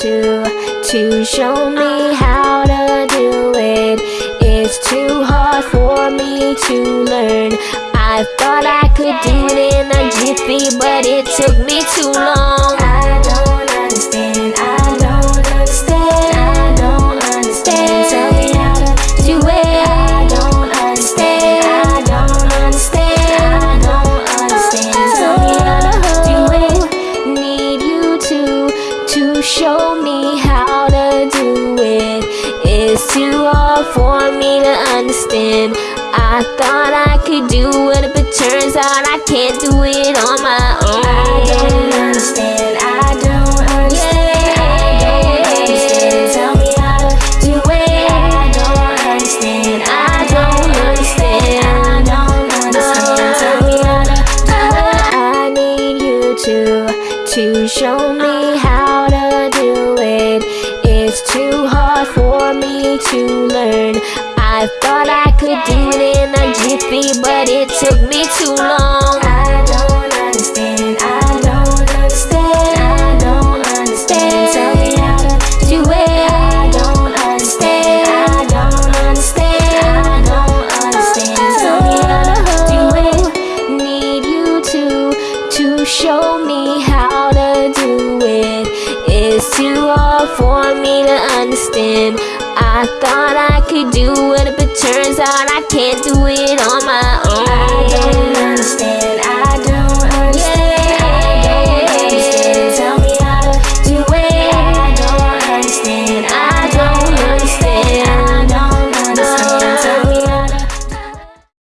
to to show me how to do it. It's too hard for me to learn. I thought I could do it in a jiffy, for me to understand. I thought I could do it, but turns out I can't do it on my own. I don't understand. I don't understand. I don't understand. Tell me how to do it. I don't understand. I don't understand. I don't understand. Tell me how to do it. I need you to to show me uh, how to learn. I thought I could do it in a jiffy, but it took me too long. I don't understand. I don't understand. I don't understand. Tell me how to do it. I don't understand. I don't understand. I don't understand. Tell me how to do it. Need you to to show me how to do it. It's too hard for me to understand. I thought I could do it, but it turns out I can't do it on my own.